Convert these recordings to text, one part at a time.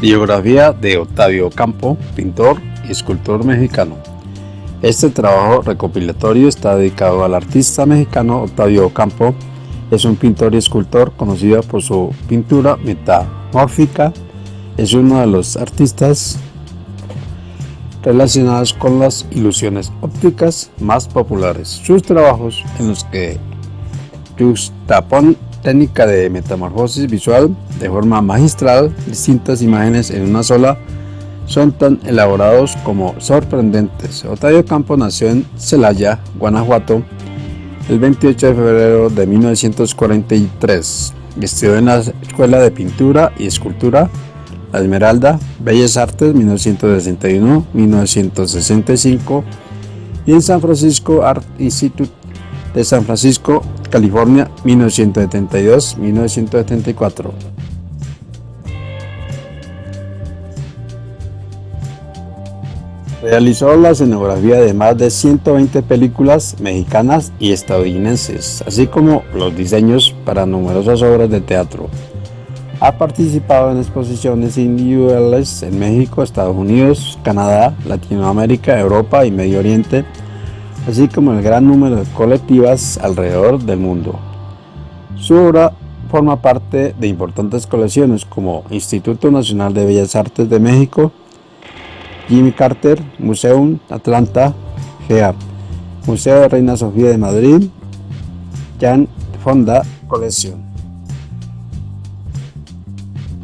Biografía de Octavio Campo, pintor y escultor mexicano. Este trabajo recopilatorio está dedicado al artista mexicano Octavio Campo. Es un pintor y escultor conocido por su pintura metamórfica. Es uno de los artistas relacionados con las ilusiones ópticas más populares. Sus trabajos en los que juxtapon técnica de metamorfosis visual de forma magistral, distintas imágenes en una sola, son tan elaborados como sorprendentes. Otavio Campo nació en Celaya, Guanajuato, el 28 de febrero de 1943. Estudió en la Escuela de Pintura y Escultura La Esmeralda, Bellas Artes 1961-1965 y en San Francisco Art Institute de San Francisco California, 1972-1974. Realizó la escenografía de más de 120 películas mexicanas y estadounidenses, así como los diseños para numerosas obras de teatro. Ha participado en exposiciones individuales en México, Estados Unidos, Canadá, Latinoamérica, Europa y Medio Oriente, así como el gran número de colectivas alrededor del mundo. Su obra forma parte de importantes colecciones como Instituto Nacional de Bellas Artes de México, Jimmy Carter, Museum Atlanta, GEA, Museo de Reina Sofía de Madrid, Jan Fonda Colección.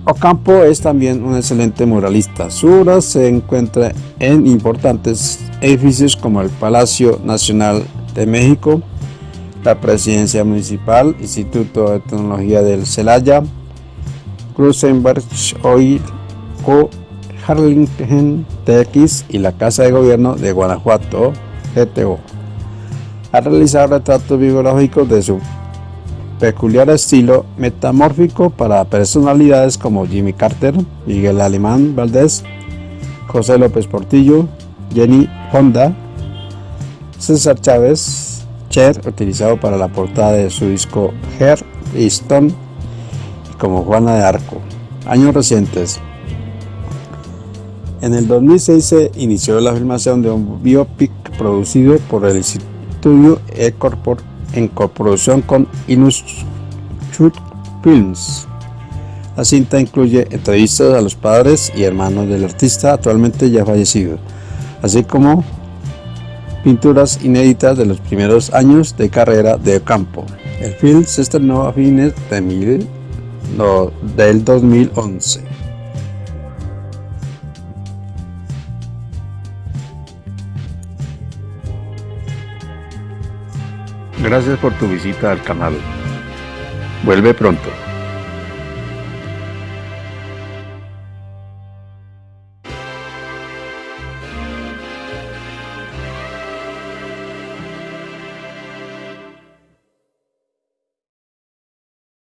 Ocampo es también un excelente muralista. Su obra se encuentra en importantes edificios como el Palacio Nacional de México, la Presidencia Municipal, Instituto de Tecnología del Celaya, Cruzenberg Oil Co. Harlingen TX y la Casa de Gobierno de Guanajuato, GTO. Ha realizado retratos biográficos de su peculiar estilo metamórfico para personalidades como Jimmy Carter, Miguel Alemán Valdés, José López Portillo, Jenny Honda, César Chávez, Cher, utilizado para la portada de su disco Her y Stone, como Juana de Arco. Años recientes. En el 2006 se inició la filmación de un biopic producido por el estudio E-Corpor en coproducción con Inushoot Films. La cinta incluye entrevistas a los padres y hermanos del artista actualmente ya fallecido, así como pinturas inéditas de los primeros años de carrera de Ocampo. El film se estrenó a fines de mil, del 2011. Gracias por tu visita al canal. Vuelve pronto.